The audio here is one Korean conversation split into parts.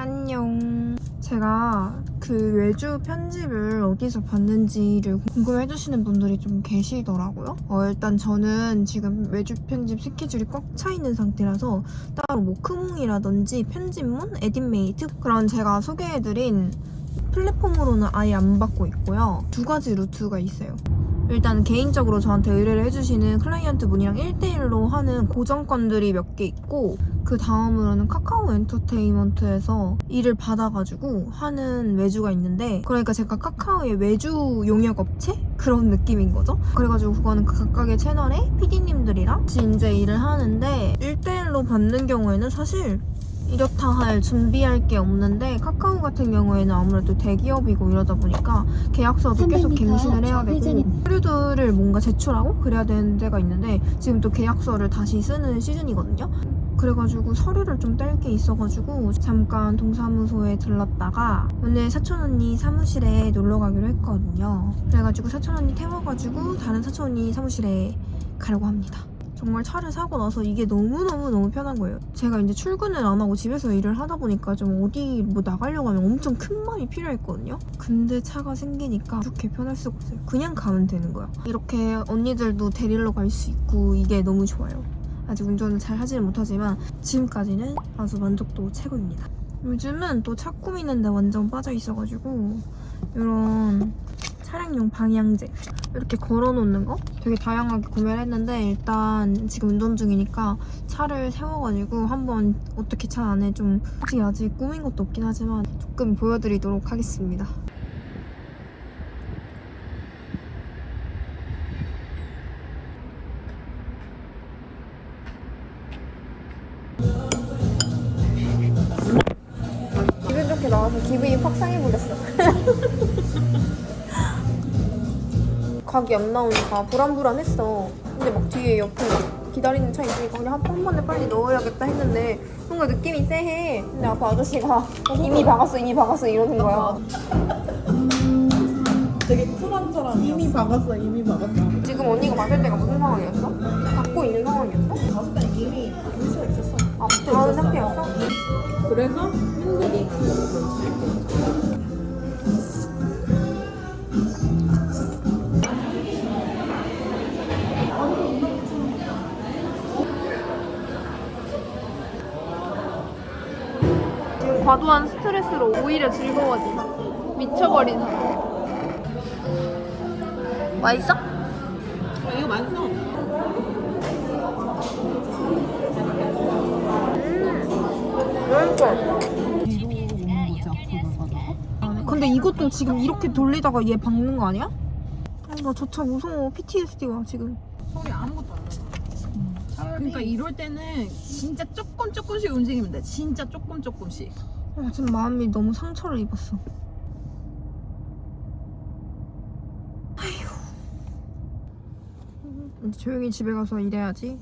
안녕하세요. 제가 그 외주 편집을 어디서 봤는지를 궁금해 해주시는 분들이 좀 계시더라고요. 어, 일단 저는 지금 외주 편집 스케줄이 꽉 차 있는 상태라서 따로 뭐 크몽이라든지 편집몬, 에딧메이트 그런 제가 소개해드린 플랫폼으로는 아예 안 받고 있고요. 두 가지 루트가 있어요. 일단 개인적으로 저한테 의뢰를 해주시는 클라이언트 분이랑 1대1로 하는 고정건들이 몇 개 있고 그 다음으로는 카카오 엔터테인먼트에서 일을 받아가지고 하는 외주가 있는데 그러니까 제가 카카오의 외주 용역 업체? 그런 느낌인 거죠. 그래가지고 그거는 그 각각의 채널의 PD님들이랑 같이 이제 일을 하는데 1대1로 받는 경우에는 사실 이렇다 할 준비할 게 없는데 카카오 같은 경우에는 아무래도 대기업이고 이러다 보니까 계약서도 계속 300m 갱신을 해야 되고. 서류들을 뭔가 제출하고 그래야 되는 데가 있는데 지금 또 계약서를 다시 쓰는 시즌이거든요. 그래가지고 서류를 좀 뗄 게 있어가지고 잠깐 동사무소에 들렀다가 오늘 사촌 언니 사무실에 놀러 가기로 했거든요. 그래가지고 사촌 언니 태워가지고 다른 사촌 언니 사무실에 가려고 합니다. 정말 차를 사고 나서 이게 너무너무너무 편한 거예요. 제가 이제 출근을 안 하고 집에서 일을 하다 보니까 좀 어디 뭐 나가려고 하면 엄청 큰 마음이 필요했거든요. 근데 차가 생기니까 이렇게 편할 수가 없어요. 그냥 가면 되는 거야. 이렇게 언니들도 데리러 갈 수 있고 이게 너무 좋아요. 아직 운전을 잘 하지는 못하지만 지금까지는 아주 만족도 최고입니다. 요즘은 또 차 꾸미는데 완전 빠져 있어가지고 이런 차량용 방향제 이렇게 걸어놓는 거 되게 다양하게 구매를 했는데 일단 지금 운전 중이니까 차를 세워가지고 한번 어떻게 차 안에 좀 솔직히 아직 꾸민 것도 없긴 하지만 조금 보여드리도록 하겠습니다. 기분 좋게 나와서 기분이 확 상해버렸어. 각이 안 나오니까 불안불안했어. 근데 막 뒤에 옆에 막 기다리는 차 있으니까 그냥 한, 한 번에 빨리 넣어야겠다 했는데 뭔가 느낌이 쎄해. 근데 아까 아저씨가 이미 박았어, 이미 박았어 이러는 거야. 되게 쿨한 사람이야. 이미 박았어, 이미 박았어. 지금 언니가 맞을 때가 무슨 상황이었어? 받고 있는 상황이었어? 봤을 때 이미. 아, 다운 상태였어? 그래서 지금 과도한 스트레스로 오히려 즐거워지. 미쳐버린 상태. 맛있어? 어, 이거 맛있어. 근데 이것도 지금 이렇게 돌리다가 얘 박는 거 아니야? 아, 나저 차 무서워. PTSD가 지금. 소리 아무것도 안 나. 그러니까 이럴 때는 진짜 조금 조금씩 움직이면 돼. 진짜 조금 조금씩. 아, 지금 마음이 너무 상처를 입었어. 아휴. 조용히 집에 가서 일해야지.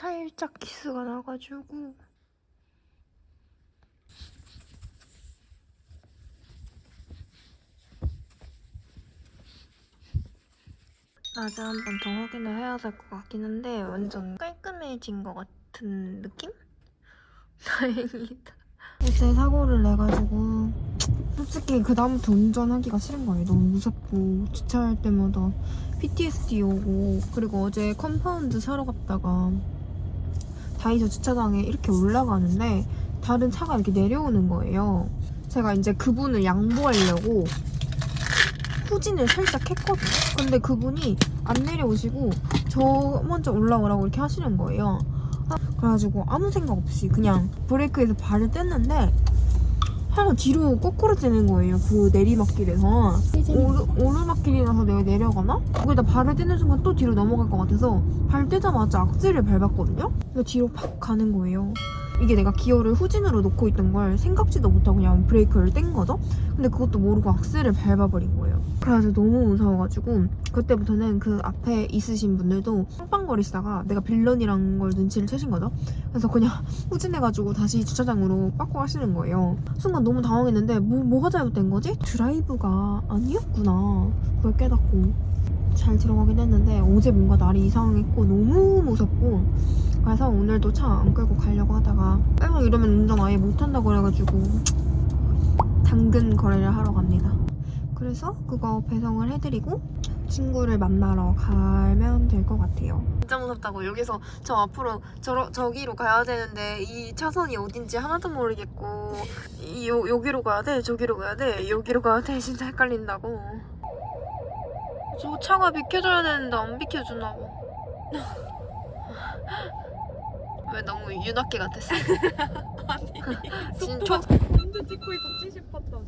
살짝 키스가 나가지고 낮에 한 번 더 확인을 해야 될 것 같긴 한데 완전 깔끔해진 것 같은 느낌? 다행이다. 어제 사고를 내가지고 솔직히 그 다음부터 운전하기가 싫은 거예요. 너무 무섭고 주차할 때마다 PTSD 오고 그리고 어제 compound 사러 갔다가 다이소 주차장에 이렇게 올라가는데 다른 차가 이렇게 내려오는 거예요. 제가 이제 그분을 양보하려고 후진을 살짝 했거든요. 근데 그분이 안 내려오시고 저 먼저 올라오라고 이렇게 하시는 거예요. 아, 그래가지고 아무 생각 없이 그냥 브레이크에서 발을 뗐는데 하나 뒤로 거꾸로 째는 거예요. 그 내리막길에서. 오르, 오르막길이라서 내가 내려가나? 거기다 발을 떼는 순간 또 뒤로 넘어갈 것 같아서 발 떼자마자 악셀을 밟았거든요? 그래서 뒤로 팍 가는 거예요. 이게 내가 기어를 후진으로 놓고 있던 걸 생각지도 못하고 그냥 브레이크를 뗀 거죠? 근데 그것도 모르고 악셀을 밟아버린 거예요. 그래서 너무 무서워가지고 그때부터는 그 앞에 있으신 분들도 빵빵거리시다가 내가 빌런이란 걸 눈치를 채신 거죠. 그래서 그냥 후진해가지고 다시 주차장으로 빠꾸 하시는 거예요. 순간 너무 당황했는데 뭐, 뭐가 잘못된 거지? 드라이브가 아니었구나. 그걸 깨닫고 잘 들어가긴 했는데 어제 뭔가 날이 이상했고 너무 무섭고 그래서 오늘도 차 안 끌고 가려고 하다가 계속 이러면 운전 아예 못한다 그래가지고 당근 거래를 하러 갑니다. 그래서 그거 배송을 해드리고 친구를 만나러 가면 될 것 같아요. 진짜 무섭다고 여기서 저 앞으로 저, 저기로 가야 되는데 이 차선이 어딘지 하나도 모르겠고 이, 요, 여기로 가야 돼 저기로 가야 돼 여기로 가야 돼 진짜 헷갈린다고 저 차가 비켜줘야 되는데 안 비켜주나고 왜 너무 윤학기 같았어? 진짜 운전 찍고 있어 70 팠다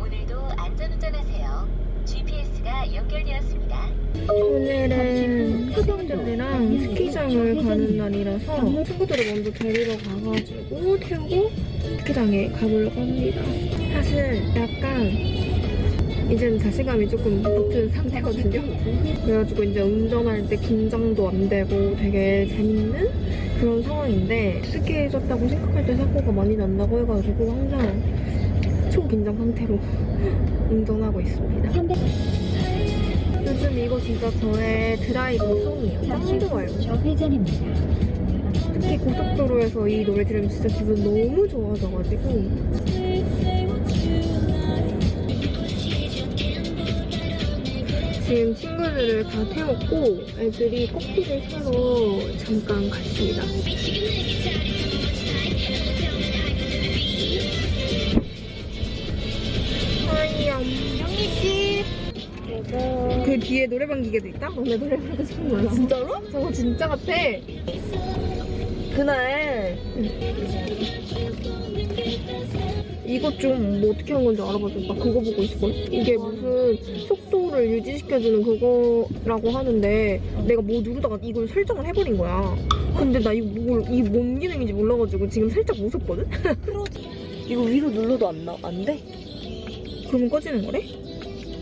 오늘도 안전운전하세요. GPS가 연결되었습니다. 오늘은 친구들이랑 스키장을 가는 날이라서 친구들을 먼저 데리러 가가지고 태우고 스키장에 가보려고 합니다. 사실 약간 이제는 자신감이 조금 붙은 상태거든요. 그래가지고 이제 운전할 때 긴장도 안 되고 되게 재밌는 그런 상황인데 스키해졌다고 생각할 때 사고가 많이 난다고 해가지고 항상 초긴장 상태로 운전하고 있습니다. 요즘 이거 진짜 저의 드라이브 송이에요. 짱 좋아요. 좌회전입니다. 특히 고속도로에서 이 노래 들으면 진짜 기분 너무 좋아져가지고 지금 친구들을 다 태웠고 애들이 커피를 사러 잠깐 갔습니다. 그 뒤에 노래방 기계도 있다? 너네 노래 부르고 싶은 거야 진짜로? 저거 진짜 같아 그날 이것 좀 뭐 어떻게 한 건지 알아봐줘 나 그거 보고 있을 이게 무슨 속도를 유지시켜주는 그거라고 하는데 내가 뭐 누르다가 이걸 설정을 해버린 거야 근데 나 이거 뭘, 이게 뭔 기능인지 몰라가지고 지금 살짝 무섭거든? 이거 위로 눌러도 안, 나, 안 돼? 그러면 꺼지는 거래?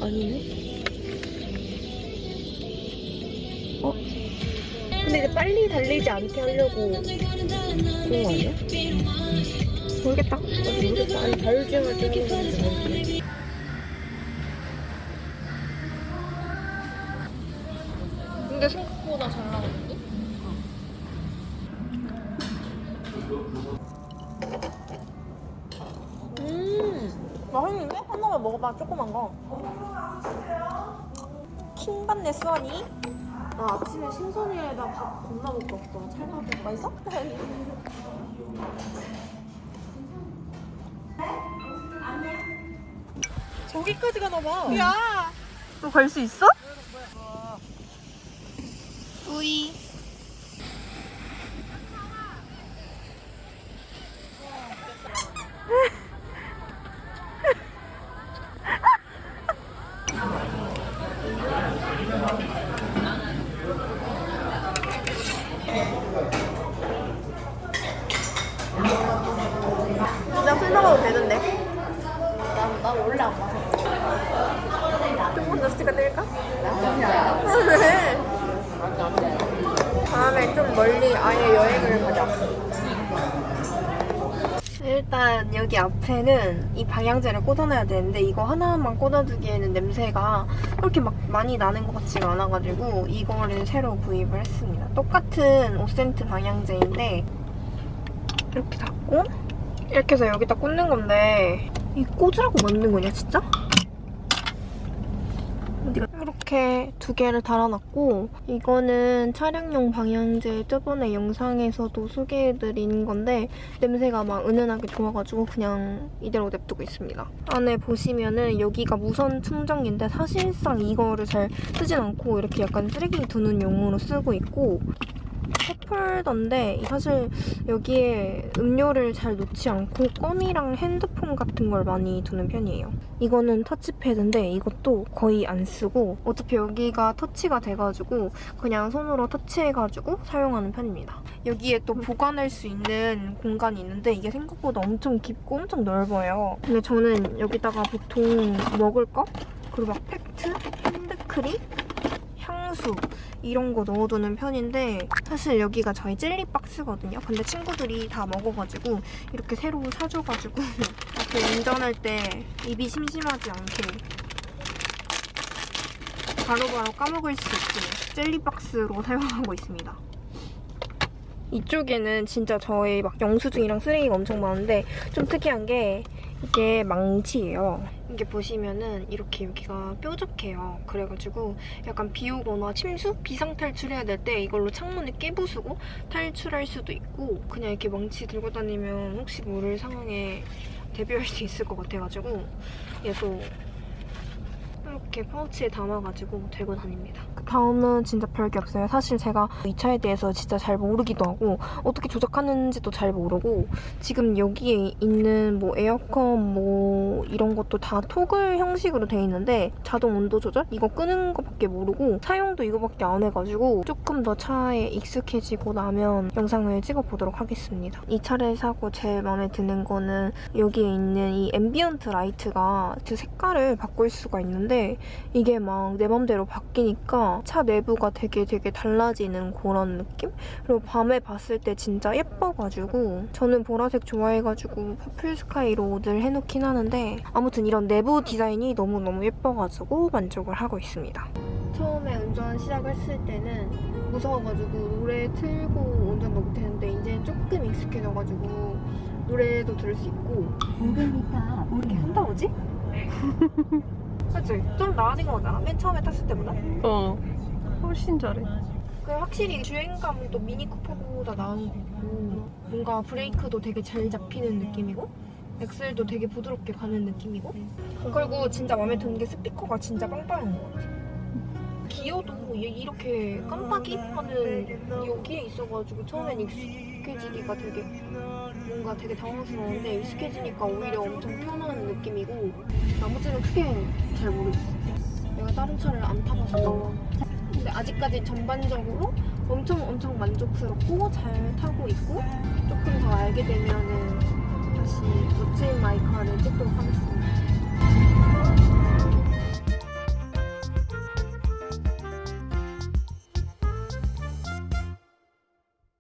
아니네. 어? 근데 이제 빨리 달리지 않게 하려고 그런 거 아니야? 모르겠다. 아니, 자율주행할 때 하는 건지 모르겠네. 근데 생각보다 잘 나오는데? 음 맛있는데? 하나만 먹어봐 조그만 거 킹받네 수원이 나 아침에 신선이에다 밥 겁나 먹고 왔어 찰밥에 맛있어? 저기까지 가나봐 야! 너 갈 수 있어? 우이 그냥 술 먹어도 되는데 난, 난 원래 안 마셔 조금 더 스티커 뗄까? 왜? 다음에 좀 멀리 아예 여행을 가자. 일단 여기 앞에는 이 방향제를 꽂아놔야 되는데 이거 하나만 꽂아두기에는 냄새가 그렇게 막 많이 나는 것 같지가 않아가지고 이거를 새로 구입을 했습니다. 똑같은 5센트 방향제인데 이렇게 닫고 이렇게 해서 여기다 꽂는 건데 이 꽂으라고 만든 거냐 진짜? 이렇게 두 개를 달아놨고 이거는 촬영용 방향제 저번에 영상에서도 소개해드린 건데 냄새가 막 은은하게 좋아가지고 그냥 이대로 냅두고 있습니다. 안에 보시면은 여기가 무선 충전기인데 사실상 이거를 잘 쓰진 않고 이렇게 약간 쓰레기 두는 용으로 쓰고 있고 컵홀더인데 사실 여기에 음료를 잘 놓지 않고 껌이랑 핸드폰 같은 걸 많이 두는 편이에요. 이거는 터치패드인데 이것도 거의 안 쓰고 어차피 여기가 터치가 돼가지고 그냥 손으로 터치해가지고 사용하는 편입니다. 여기에 또 보관할 수 있는 공간이 있는데 이게 생각보다 엄청 깊고 엄청 넓어요. 근데 저는 여기다가 보통 먹을 거 그리고 막 팩트, 핸드크림, 향수 이런 거 넣어두는 편인데 사실 여기가 저희 젤리 박스거든요. 근데 친구들이 다 먹어가지고 이렇게 새로 사줘가지고 이렇게 운전할 때 입이 심심하지 않게 바로바로 까먹을 수 있게 젤리박스로 사용하고 있습니다. 이쪽에는 진짜 저의 막 영수증이랑 쓰레기가 엄청 많은데 좀 특이한 게 이게 망치예요. 이게 보시면은 이렇게 여기가 뾰족해요. 그래가지고 약간 비 오거나 침수? 비상 탈출해야 될 때 이걸로 창문을 깨부수고 탈출할 수도 있고 그냥 이렇게 망치 들고 다니면 혹시 모를 상황에 대비할 수 있을 것 같아가지고 얘도 이렇게 파우치에 담아가지고 들고 다닙니다. 그 다음은 진짜 별게 없어요. 사실 제가 이 차에 대해서 진짜 잘 모르기도 하고 어떻게 조작하는지도 잘 모르고 지금 여기에 있는 뭐 에어컨 뭐 이런 것도 다 토글 형식으로 돼 있는데 자동 온도 조절 이거 끄는 거밖에 모르고 사용도 이거밖에 안 해가지고 조금 더 차에 익숙해지고 나면 영상을 찍어보도록 하겠습니다. 이 차를 사고 제일 마음에 드는 거는 여기에 있는 이 ambient light가 그 색깔을 바꿀 수가 있는데 이게 막 내 맘대로 바뀌니까 차 내부가 되게 되게 달라지는 그런 느낌? 그리고 밤에 봤을 때 진짜 예뻐가지고 저는 보라색 좋아해가지고 퍼플 스카이로 늘 해놓긴 하는데 아무튼 이런 내부 디자인이 너무너무 예뻐가지고 만족을 하고 있습니다. 처음에 운전 시작했을 때는 무서워가지고 노래 틀고 운전도 못했는데 이제 조금 익숙해져가지고 노래도 들을 수 있고 500m 이렇게 한다 보지? 그치? 좀 나아진 거 같잖아 맨 처음에 탔을 때보다 어. 훨씬 잘해. 그 확실히 주행감은 또 미니 쿠퍼보다 나은 것 같고 뭔가 브레이크도 되게 잘 잡히는 느낌이고 엑셀도 되게 부드럽게 가는 느낌이고 그리고 진짜 마음에 드는 게 스피커가 진짜 빵빵한 것 같아 기어도 얘 이렇게 깜빡이 하는 여기에 있어가지고 처음엔 익숙해지기가 되게 뭔가 되게 당황스러운데 익숙해지니까 오히려 엄청 편한 느낌이고 나머지는 크게 잘 모르겠어 내가 다른 차를 안 타봐서 근데 아직까지 전반적으로 엄청 엄청 만족스럽고 잘 타고 있고 조금 더 알게 되면은 다시 멋진 마이카를 찍도록 하겠습니다.